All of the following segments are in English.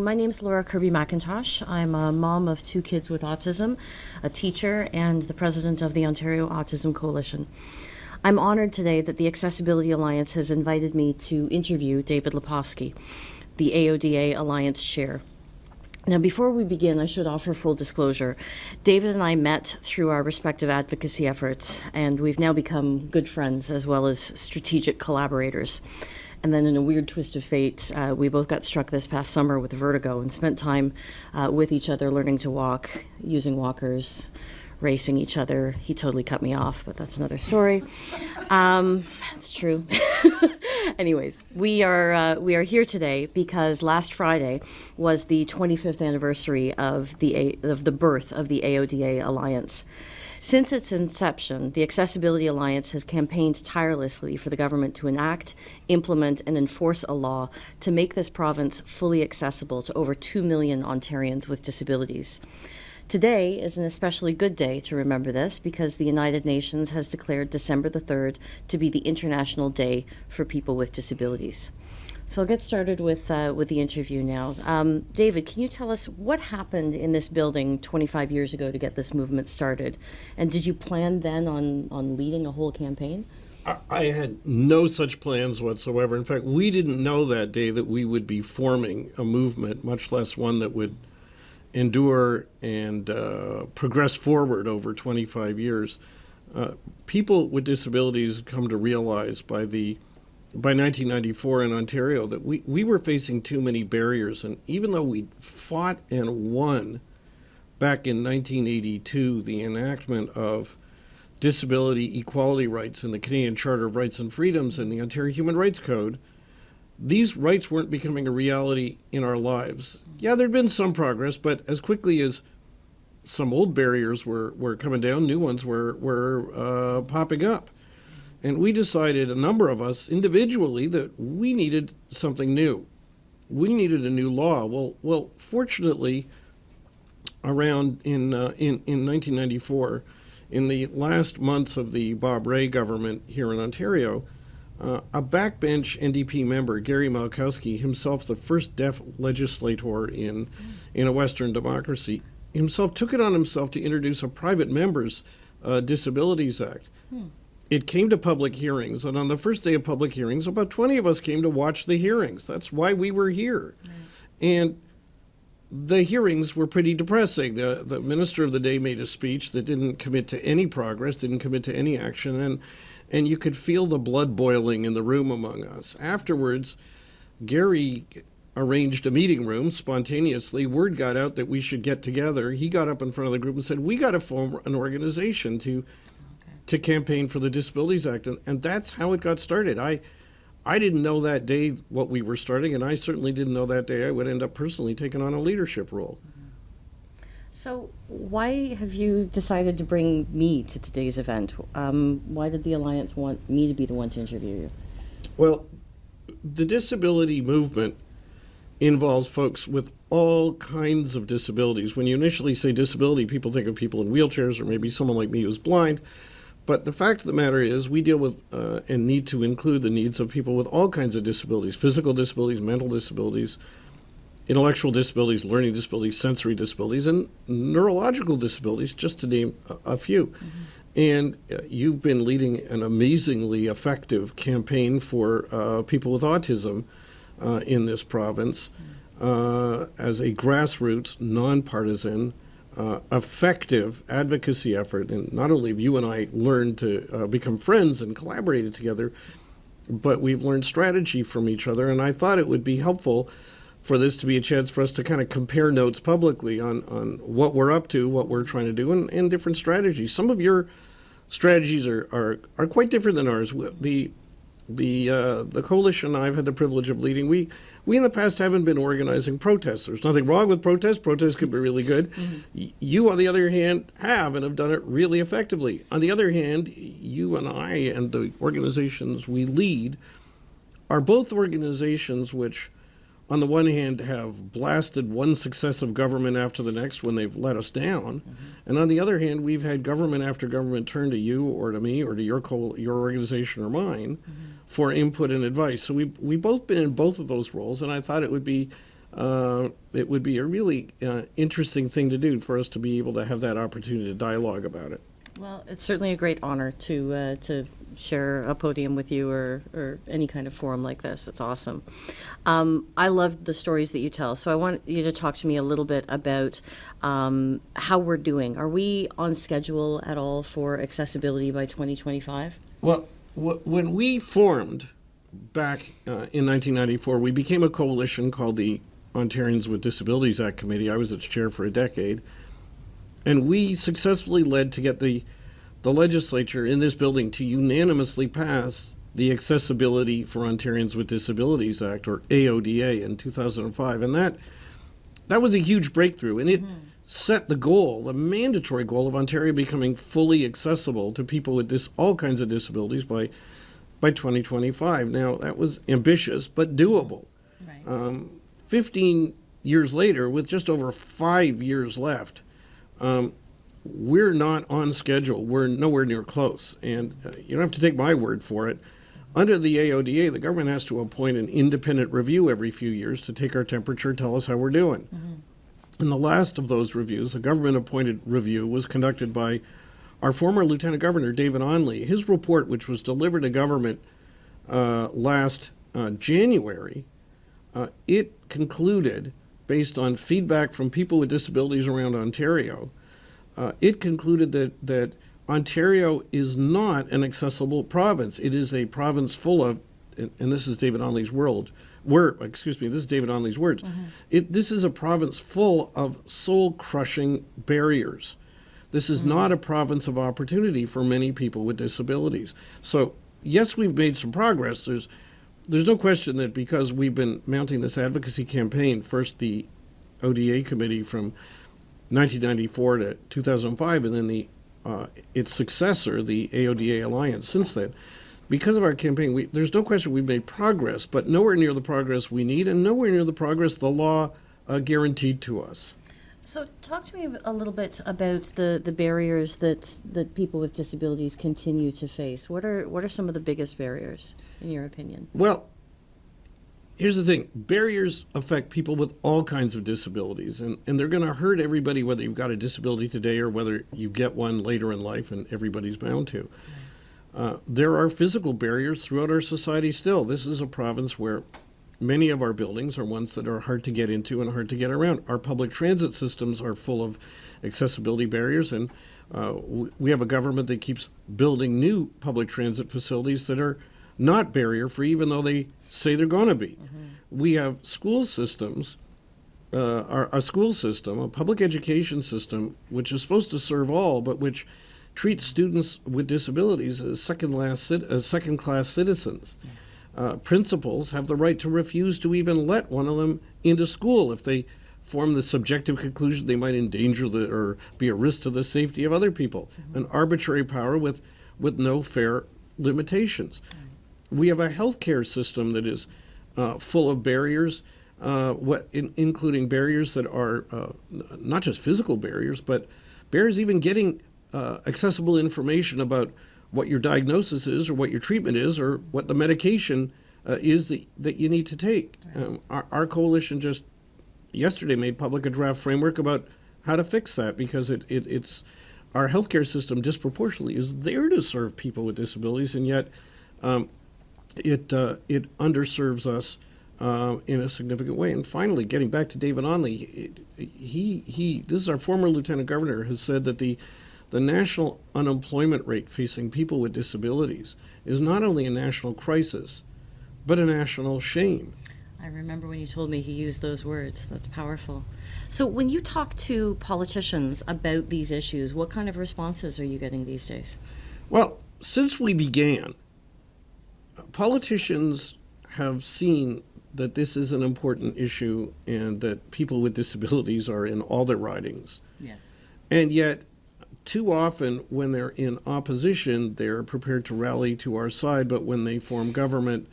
My name is Laura Kirby McIntosh. I'm a mom of two kids with autism, a teacher, and the president of the Ontario Autism Coalition. I'm honored today that the Accessibility Alliance has invited me to interview David Lepofsky, the AODA Alliance chair. Now, before we begin, I should offer full disclosure. David and I met through our respective advocacy efforts, and we've now become good friends as well as strategic collaborators. And then, in a weird twist of fate, uh, we both got struck this past summer with vertigo and spent time uh, with each other learning to walk, using walkers, racing each other. He totally cut me off, but that's another story. Um, it's true. Anyways, we are uh, we are here today because last Friday was the 25th anniversary of the A- of the birth of the AODA Alliance. Since its inception, the Accessibility Alliance has campaigned tirelessly for the government to enact, implement, and enforce a law to make this province fully accessible to over 2 million Ontarians with disabilities. Today is an especially good day to remember this because the United Nations has declared December the 3rd to be the International Day for People with Disabilities. So I'll get started with, uh, with the interview now. Um, David, can you tell us what happened in this building 25 years ago to get this movement started? And did you plan then on, on leading a whole campaign? I had no such plans whatsoever. In fact, we didn't know that day that we would be forming a movement, much less one that would endure and uh, progress forward over 25 years. Uh, people with disabilities come to realize by the by 1994 in Ontario that we, we were facing too many barriers. And even though we fought and won back in 1982 the enactment of disability equality rights in the Canadian Charter of Rights and Freedoms and the Ontario Human Rights Code, these rights weren't becoming a reality in our lives. Yeah, there'd been some progress, but as quickly as some old barriers were, were coming down, new ones were, were uh, popping up. And we decided, a number of us individually, that we needed something new. We needed a new law. Well, well, fortunately, around in, uh, in, in 1994, in the last months of the Bob Rae government here in Ontario, uh, a backbench NDP member, Gary Malkowski, himself the first deaf legislator in, in a Western democracy, himself took it on himself to introduce a private members uh, Disabilities Act. Hmm. It came to public hearings, and on the first day of public hearings, about 20 of us came to watch the hearings. That's why we were here. Right. And the hearings were pretty depressing. The, the minister of the day made a speech that didn't commit to any progress, didn't commit to any action, and and you could feel the blood boiling in the room among us. Afterwards, Gary arranged a meeting room spontaneously. Word got out that we should get together. He got up in front of the group and said, "We got to form an organization to. To campaign for the Disabilities Act," and, and that's how it got started. I I didn't know that day what we were starting, and I certainly didn't know that day I would end up personally taking on a leadership role. So, why have you decided to bring me to today's event? Um, why did the Alliance want me to be the one to interview you? Well, the disability movement involves folks with all kinds of disabilities. When you initially say disability, people think of people in wheelchairs or maybe someone like me who's blind. But the fact of the matter is, we deal with uh, and need to include the needs of people with all kinds of disabilities physical disabilities, mental disabilities, intellectual disabilities, learning disabilities, sensory disabilities, and neurological disabilities, just to name a, a few. Mm-hmm. And uh, you've been leading an amazingly effective campaign for uh, people with autism uh, in this province mm-hmm. as a grassroots, nonpartisan, uh, effective advocacy effort. And not only have you and I learned to uh, become friends and collaborated together, but we've learned strategy from each other. And I thought it would be helpful for this to be a chance for us to kind of compare notes publicly on, on what we're up to, what we're trying to do, and, and different strategies. Some of your strategies are, are, are quite different than ours. The the uh, the coalition I've had the privilege of leading, we we in the past haven't been organizing protests. There's nothing wrong with protests. Protests could be really good. Mm-hmm. You, on the other hand, have and have done it really effectively. On the other hand, you and I and the organizations we lead are both organizations which on the one hand, have blasted one successive government after the next when they've let us down, mm-hmm. and on the other hand, we've had government after government turn to you or to me or to your co- your organization or mine mm-hmm. for input and advice. So we we both been in both of those roles, and I thought it would be uh, it would be a really uh, interesting thing to do for us to be able to have that opportunity to dialogue about it. Well, it's certainly a great honor to uh, to share a podium with you or, or any kind of forum like this. It's awesome. Um, I love the stories that you tell. So I want you to talk to me a little bit about um, how we're doing. Are we on schedule at all for accessibility by 2025? Well, when we formed back uh, in 1994, we became a coalition called the Ontarians with Disabilities Act Committee. I was its chair for a decade. And we successfully led to get the, the legislature in this building to unanimously pass the Accessibility for Ontarians with Disabilities Act, or AODA, in 2005. And that, that was a huge breakthrough. And it mm-hmm. set the goal, the mandatory goal of Ontario becoming fully accessible to people with dis- all kinds of disabilities by, by 2025. Now, that was ambitious, but doable. Right. Um, 15 years later, with just over five years left, um, we're not on schedule. We're nowhere near close. And uh, you don't have to take my word for it. Under the AODA, the government has to appoint an independent review every few years to take our temperature, tell us how we're doing. And the last of those reviews, a government appointed review, was conducted by our former Lieutenant Governor, David Onley. His report, which was delivered to government uh, last uh, January, uh, it concluded, based on feedback from people with disabilities around Ontario, uh, it concluded that, that Ontario is not an accessible province. It is a province full of, and, and this is David Onley's world, word, excuse me, this is David Onley's words. It, this is a province full of soul crushing barriers. This is not a province of opportunity for many people with disabilities. So, yes, we've made some progress. There's, there's no question that because we've been mounting this advocacy campaign, first the ODA committee from 1994 to 2005, and then the uh, its successor, the AODA Alliance, since then. Because of our campaign, we, there's no question we've made progress, but nowhere near the progress we need, and nowhere near the progress the law uh, guaranteed to us. So, talk to me a little bit about the, the barriers that that people with disabilities continue to face. What are what are some of the biggest barriers, in your opinion? Well, here's the thing barriers affect people with all kinds of disabilities, and, and they're going to hurt everybody, whether you've got a disability today or whether you get one later in life, and everybody's bound to. Uh, there are physical barriers throughout our society still. This is a province where many of our buildings are ones that are hard to get into and hard to get around. Our public transit systems are full of accessibility barriers, and uh, we have a government that keeps building new public transit facilities that are not barrier free, even though they say they're going to be. We have school systems, uh, our, a school system, a public education system, which is supposed to serve all, but which treats students with disabilities as second class as second class citizens. Uh, principals have the right to refuse to even let one of them into school if they form the subjective conclusion they might endanger the or be a risk to the safety of other people. An arbitrary power with with no fair limitations. We have a healthcare system that is uh, full of barriers, uh, what in, including barriers that are uh, not just physical barriers, but barriers even getting uh, accessible information about what your diagnosis is or what your treatment is or what the medication uh, is that, that you need to take. Um, our, our coalition just yesterday made public a draft framework about how to fix that because it, it, it's our healthcare system disproportionately is there to serve people with disabilities and yet um, it, uh, it underserves us uh, in a significant way. And finally, getting back to David Onley, he, he, this is our former lieutenant governor, has said that the, the national unemployment rate facing people with disabilities is not only a national crisis, but a national shame. I remember when you told me he used those words. That's powerful. So, when you talk to politicians about these issues, what kind of responses are you getting these days? Well, since we began, politicians have seen that this is an important issue and that people with disabilities are in all their ridings. Yes. And yet, too often when they're in opposition, they're prepared to rally to our side, but when they form government,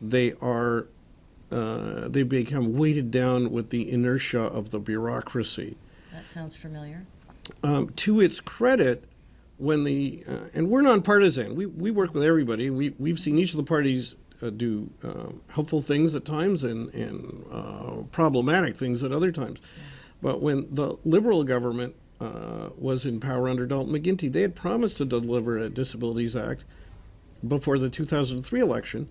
they are uh, they become weighted down with the inertia of the bureaucracy. That sounds familiar. Um, to its credit, when the uh, and we're nonpartisan, we we work with everybody. We we've seen each of the parties uh, do um, helpful things at times and, and uh, problematic things at other times. But when the Liberal government uh, was in power under Dalton McGuinty, they had promised to deliver a Disabilities Act before the 2003 election.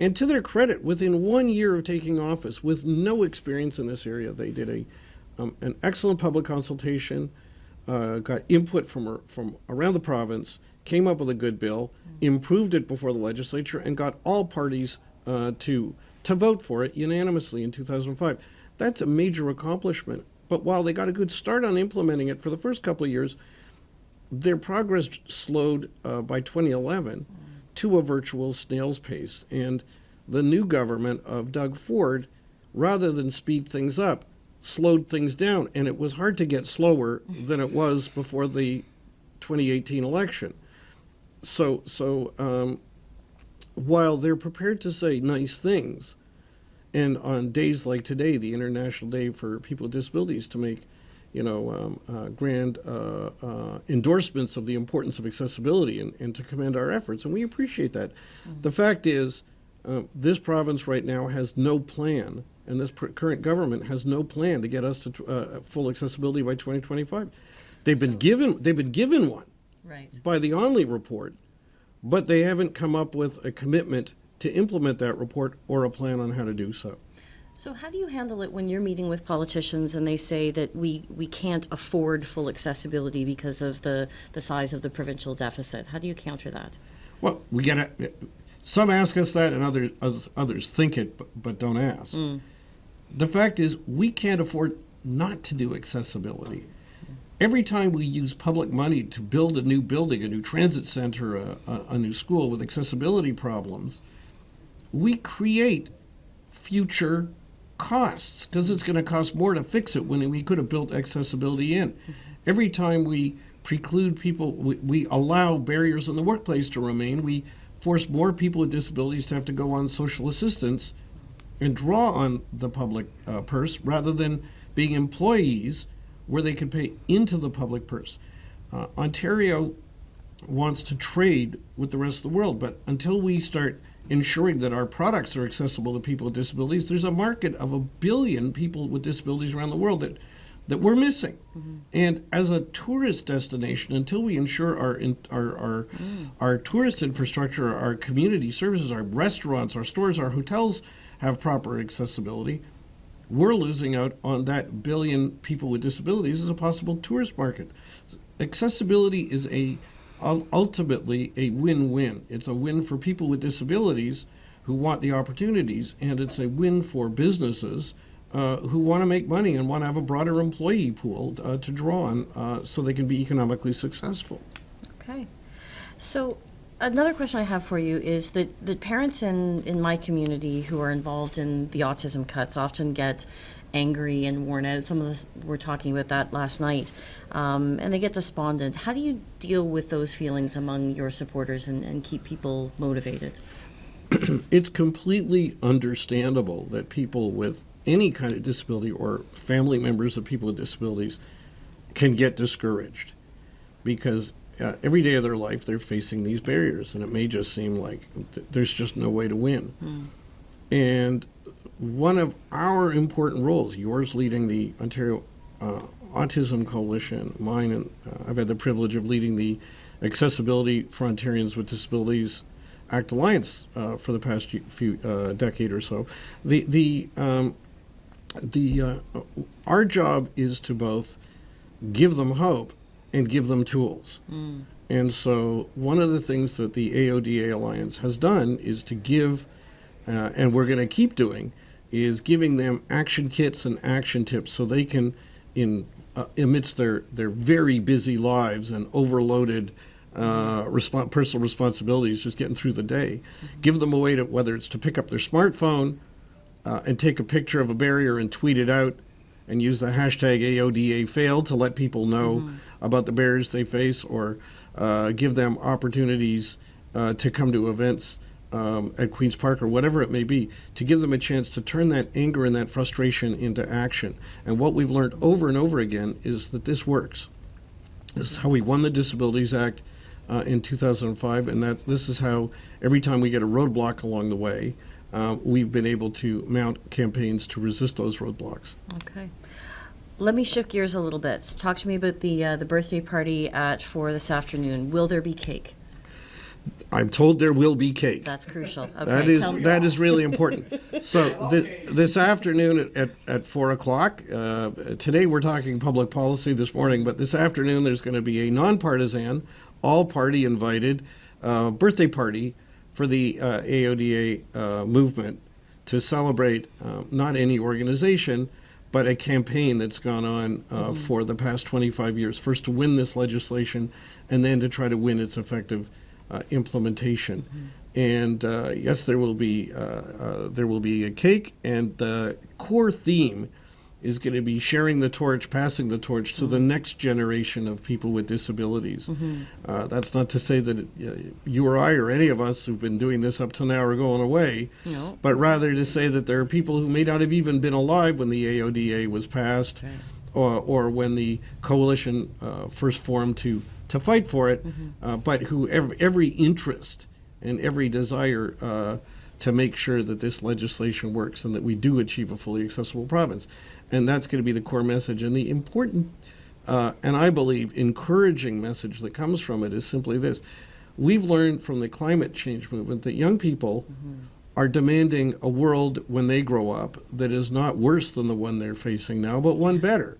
And to their credit, within one year of taking office, with no experience in this area, they did a um, an excellent public consultation, uh, got input from from around the province, came up with a good bill, improved it before the legislature, and got all parties uh, to to vote for it unanimously in 2005. That's a major accomplishment. But while they got a good start on implementing it for the first couple of years, their progress slowed uh, by 2011 to a virtual snail's pace. And the new government of Doug Ford, rather than speed things up, slowed things down. And it was hard to get slower than it was before the 2018 election. So, so um, while they're prepared to say nice things, and on days like today, the International Day for People with Disabilities, to make you know, um, uh, grand uh, uh, endorsements of the importance of accessibility and, and, to commend our efforts, and we appreciate that. Mm-hmm. The fact is, uh, this province right now has no plan, and this pr- current government has no plan to get us to uh, full accessibility by 2025. They've so, been given they've been given one right. by the Onley report, but they haven't come up with a commitment to implement that report or a plan on how to do so. So how do you handle it when you're meeting with politicians and they say that we, we can't afford full accessibility because of the, the size of the provincial deficit? How do you counter that? Well, we get it. Some ask us that, and others others think it, but, but don't ask. Mm. The fact is, we can't afford not to do accessibility. Every time we use public money to build a new building, a new transit center, a, a, a new school with accessibility problems, we create future costs because it's going to cost more to fix it when we could have built accessibility in. Every time we preclude people, we, we, allow barriers in the workplace to remain, we force more people with disabilities to have to go on social assistance and draw on the public uh, purse rather than being employees where they can pay into the public purse. Uh, Ontario wants to trade with the rest of the world, but until we start ensuring that our products are accessible to people with disabilities. There's a market of a billion people with disabilities around the world that that we're missing. Mm-hmm. And as a tourist destination, until we ensure our our our, mm. our tourist infrastructure, our community services, our restaurants, our stores, our hotels have proper accessibility, we're losing out on that billion people with disabilities as a possible tourist market. Accessibility is a ultimately a win-win. It's a win for people with disabilities who want the opportunities, and it's a win for businesses uh, who want to make money and want to have a broader employee pool uh, to draw on uh, so they can be economically successful. Okay. So another question I have for you is that, that parents in, in my community who are involved in the autism cuts often get angry and worn out. Some of us were talking about that last night, um, and they get despondent. How do you deal with those feelings among your supporters and, and keep people motivated? it's completely understandable that people with any kind of disability or family members of people with disabilities can get discouraged because uh, every day of their life they're facing these barriers and it may just seem like th- there's just no way to win. Mm. And one of our important roles, yours leading the Ontario uh, Autism Coalition, mine, and uh, I've had the privilege of leading the Accessibility for Ontarians with Disabilities Act Alliance uh, for the past few uh, decade or so. The the um, the uh, our job is to both give them hope and give them tools. Mm. And so, one of the things that the AODA Alliance has done is to give, uh, and we're going to keep doing, is giving them action kits and action tips so they can, in uh, amidst their, their very busy lives and overloaded uh, respons- personal responsibilities, just getting through the day, mm-hmm. give them a way to whether it's to pick up their smartphone uh, and take a picture of a barrier and tweet it out, and use the hashtag AODA fail to let people know mm-hmm. About the barriers they face, or uh, give them opportunities uh, to come to events um, at Queen's Park or whatever it may be, to give them a chance to turn that anger and that frustration into action. And what we've learned over and over again is that this works. This is how we won the Disabilities Act uh, in 2005, and that this is how every time we get a roadblock along the way, uh, we've been able to mount campaigns to resist those roadblocks. Okay. Let me shift gears a little bit. Talk to me about the uh, the birthday party at four this afternoon. Will there be cake? I'm told there will be cake. That's crucial. Okay, That is tell me. that is really important. So thi- this afternoon at, at, at four o'clock. Uh, today we're talking public policy this morning, but this afternoon there's going to be a nonpartisan, all party invited uh, birthday party for the uh, AODA uh, movement to celebrate uh, not any organization, but a campaign that's gone on uh, for the past 25 years. First to win this legislation, and then to try to win its effective uh, implementation. And uh, yes, there will be uh, uh, there will be a cake, and the core theme is going to be sharing the torch, passing the torch to the next generation of people with disabilities. Uh, that's not to say that it, uh, you or I or any of us who've been doing this up to now are going away, No. but rather to say that there are people who may not have even been alive when the AODA was passed right. or, or when the coalition uh, first formed to, to fight for it, uh, but who every, every interest and every desire uh, to make sure that this legislation works and that we do achieve a fully accessible province. And that's going to be the core message. And the important, uh, and I believe, encouraging message that comes from it is simply this. We've learned from the climate change movement that young people are demanding a world when they grow up that is not worse than the one they're facing now, but one better.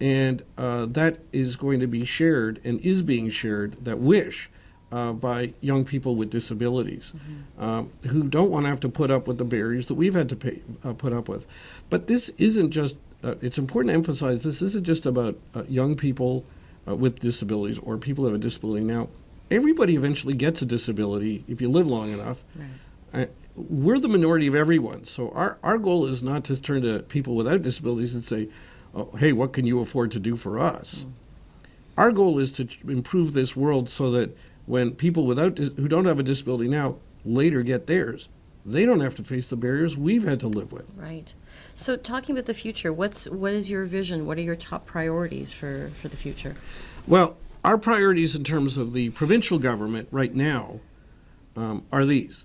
And uh, that is going to be shared and is being shared, that wish, uh, by young people with disabilities um, who don't want to have to put up with the barriers that we've had to pay, uh, put up with. But this isn't just, uh, it's important to emphasize this isn't just about uh, young people uh, with disabilities or people who have a disability now. Everybody eventually gets a disability if you live long enough. Right. Uh, we're the minority of everyone. So our, our goal is not to turn to people without disabilities and say, oh, hey, what can you afford to do for us? Our goal is to improve this world so that when people without who don't have a disability now later get theirs, they don't have to face the barriers we've had to live with. Right. So, talking about the future, what's what is your vision? What are your top priorities for for the future? Well, our priorities in terms of the provincial government right now um, are these.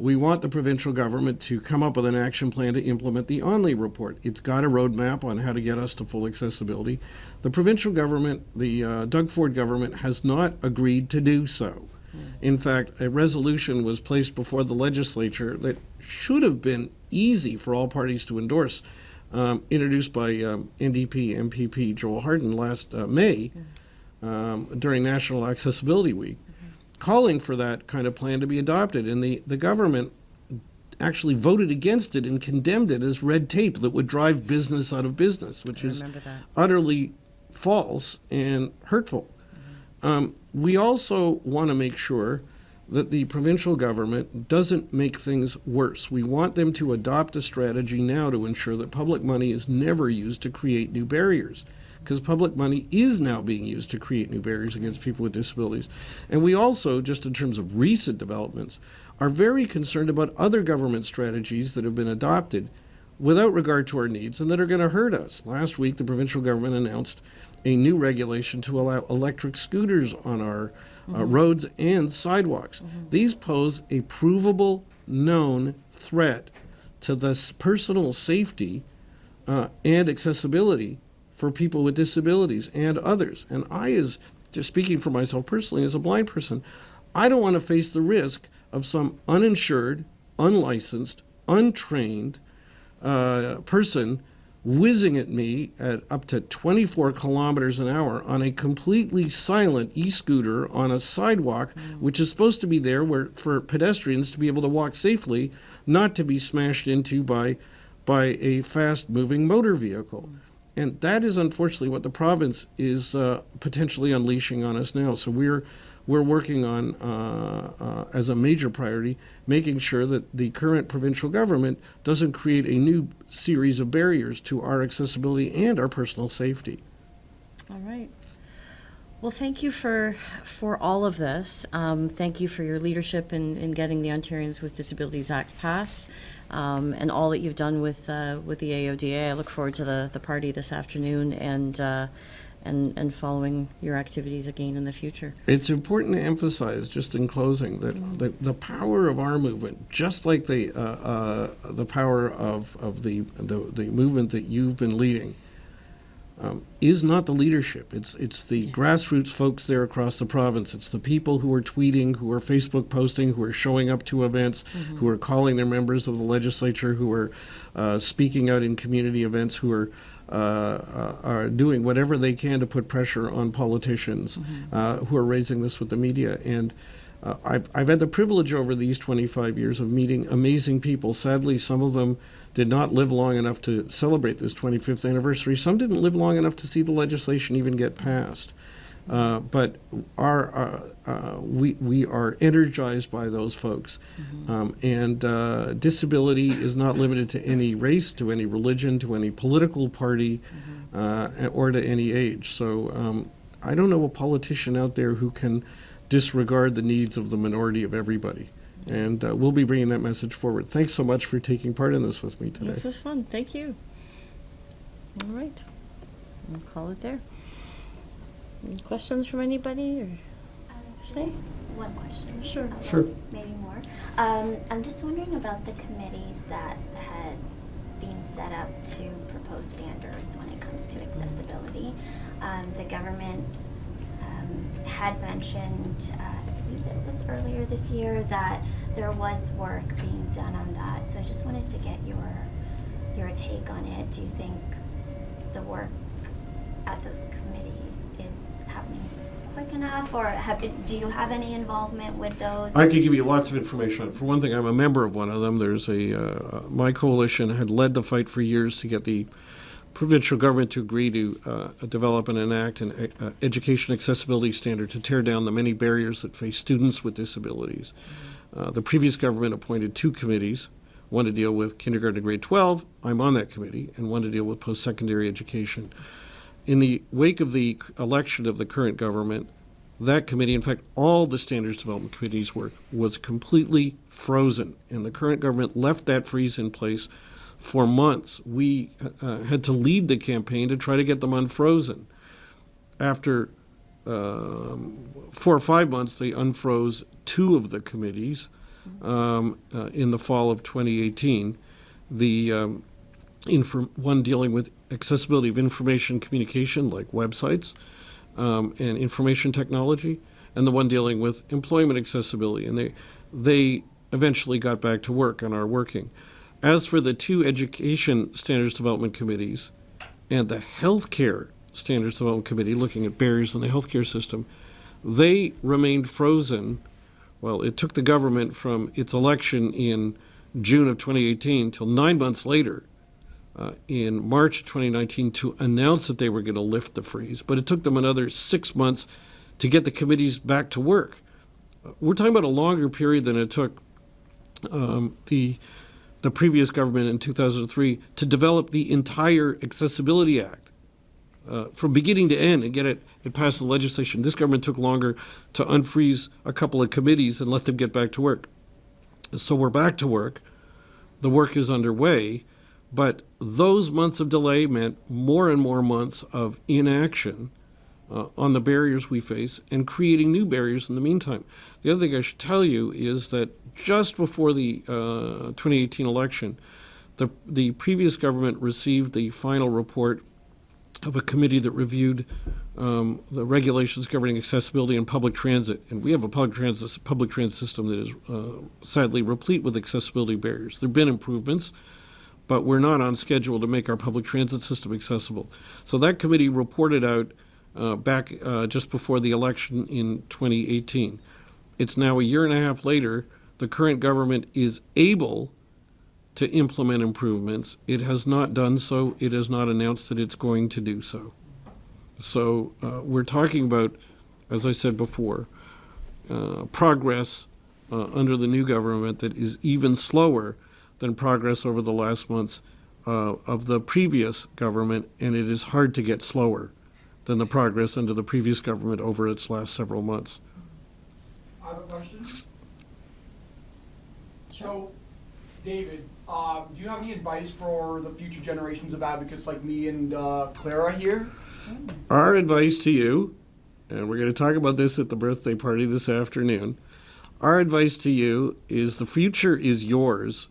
We want the provincial government to come up with an action plan to implement the Onley report. It's got a roadmap on how to get us to full accessibility. The provincial government, the uh, Doug Ford government, has not agreed to do so. In fact, a resolution was placed before the legislature that should have been easy for all parties to endorse, um, introduced by um, NDP MPP Joel Harden last uh, May um, during National Accessibility Week, calling for that kind of plan to be adopted. And the, the government actually voted against it and condemned it as red tape that would drive business out of business, which is that. utterly false and hurtful. Um, we also want to make sure that the provincial government doesn't make things worse. We want them to adopt a strategy now to ensure that public money is never used to create new barriers. Because public money is now being used to create new barriers against people with disabilities. And we also, just in terms of recent developments, are very concerned about other government strategies that have been adopted without regard to our needs and that are going to hurt us. Last week, the provincial government announced a new regulation to allow electric scooters on our uh, roads and sidewalks. These pose a provable, known threat to the personal safety uh, and accessibility for people with disabilities and others. And I, as just speaking for myself personally, as a blind person, I don't want to face the risk of some uninsured, unlicensed, untrained uh, person whizzing at me at up to 24 kilometers an hour on a completely silent e-scooter on a sidewalk, which is supposed to be there where for pedestrians to be able to walk safely, not to be smashed into by by a fast-moving motor vehicle. And that is unfortunately what the province is uh, potentially unleashing on us now. So we're we're working on uh, uh, as a major priority making sure that the current provincial government doesn't create a new series of barriers to our accessibility and our personal safety. All right. Well, thank you for for all of this. Um, thank you for your leadership in, in getting the Ontarians with Disabilities Act passed, um, and all that you've done with uh, with the AODA. I look forward to the, the party this afternoon, and uh, and, and following your activities again in the future. It's important to emphasize, just in closing, that the, the power of our movement, just like the uh, uh, the power of, of the, the the movement that you've been leading, um, is not the leadership. It's it's the grassroots folks there across the province. It's the people who are tweeting, who are Facebook posting, who are showing up to events, who are calling their members of the legislature, who are uh, speaking out in community events, who are uh, uh, are doing whatever they can to put pressure on politicians uh, who are raising this with the media. And uh, I've, I've had the privilege over these 25 years of meeting amazing people. Sadly, some of them did not live long enough to celebrate this 25th anniversary. Some didn't live long enough to see the legislation even get passed. Uh, but our, uh, uh, we, we are energized by those folks. Um, and uh, disability is not limited to any race, to any religion, to any political party, uh, or to any age. So um, I don't know a politician out there who can disregard the needs of the minority of everybody. And uh, we'll be bringing that message forward. Thanks so much for taking part in this with me today. This was fun. Thank you. All right. We'll call it there. Any questions from anybody or? Uh, Just one question. Sure. uh, Sure. Maybe more. Um, I'm just wondering about the committees that had been set up to propose standards when it comes to accessibility. Um, the government um, had mentioned, uh, Believe it was earlier this year, that there was work being done on that. So I just wanted to get your your take on it. Do you think the work at those committees is happening quick enough, or have, do you have any involvement with those? I could give you lots of information. For one thing, I'm a member of one of them. There's a, uh, my coalition had led the fight for years to get the provincial government to agree to uh, develop and enact an uh, education accessibility standard to tear down the many barriers that face students with disabilities. Uh, the previous government appointed two committees, one to deal with kindergarten to grade 12, I'm on that committee, and one to deal with post-secondary education. In the wake of the election of the current government, that committee, in fact, all the standards development committee's work was completely frozen, and the current government left that freeze in place for months. We uh, had to lead the campaign to try to get them unfrozen. After um, four or five months, they unfroze two of the committees um, uh, in the fall of 2018. The um, one dealing with accessibility of information communication, like websites, um, and information technology, and the one dealing with employment accessibility. And they, they eventually got back to work and are working. As for the two education standards development committees and the healthcare standards development committee looking at barriers in the healthcare system, they remained frozen. Well, it took the government from its election in June of 2018 till nine months later uh, in March of 2019 to announce that they were going to lift the freeze, but it took them another six months to get the committees back to work. Uh, We're talking about a longer period than it took um, the the previous government in 2003 to develop the entire Accessibility Act uh, from beginning to end and get it, it passed the legislation. This government took longer to unfreeze a couple of committees and let them get back to work. So we're back to work. The work is underway, but those months of delay meant more and more months of inaction uh, on the barriers we face and creating new barriers in the meantime. The other thing I should tell you is that just before the uh, 2018 election, the, the previous government received the final report of a committee that reviewed um, the regulations governing accessibility in public transit. And we have a public transit, public transit system that is uh, sadly replete with accessibility barriers. There have been improvements, but we're not on schedule to make our public transit system accessible. So that committee reported out uh, back uh, just before the election in 2018. It's now a year and a half later. The current government is able to implement improvements. It has not done so. It has not announced that it's going to do so. So uh, we're talking about, as I said before, uh, progress uh, under the new government that is even slower than progress over the last months uh, of the previous government, and it is hard to get slower than the progress under the previous government over its last several months. I have a question. So, David, um, do you have any advice for the future generations of advocates like me and uh, Clara here? Our advice to you, and we're going to talk about this at the birthday party this afternoon. Our advice to you is the future is yours,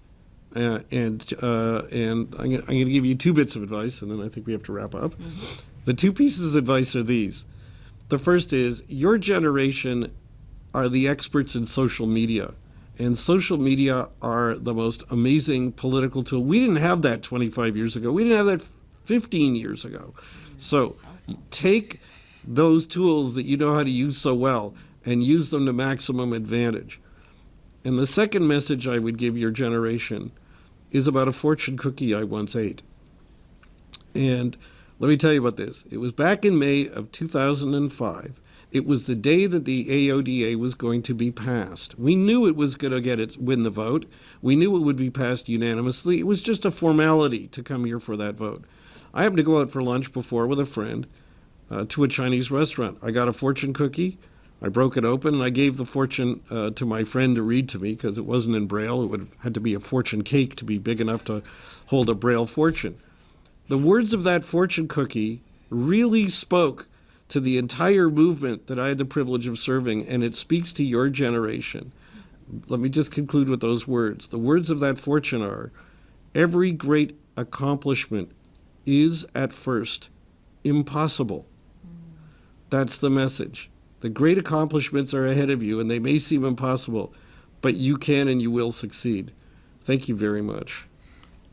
uh, and uh, and I'm going, I'm going to give you two bits of advice, and then I think we have to wrap up. The two pieces of advice are these. The first is your generation are the experts in social media. And social media are the most amazing political tool. We didn't have that 25 years ago. We didn't have that 15 years ago. So take those tools that you know how to use so well and use them to maximum advantage. And the second message I would give your generation is about a fortune cookie I once ate. And let me tell you about this. It was back in May of 2005. It was the day that the AODA was going to be passed. We knew it was going to get it, win the vote. We knew it would be passed unanimously. It was just a formality to come here for that vote. I happened to go out for lunch before with a friend uh, to a Chinese restaurant. I got a fortune cookie. I broke it open and I gave the fortune uh, to my friend to read to me because it wasn't in Braille. It would have had to be a fortune cake to be big enough to hold a Braille fortune. The words of that fortune cookie really spoke to the entire movement that I had the privilege of serving, and it speaks to your generation. Let me just conclude with those words. The words of that fortune are every great accomplishment is at first impossible. That's the message. The great accomplishments are ahead of you, and they may seem impossible, but you can and you will succeed. Thank you very much.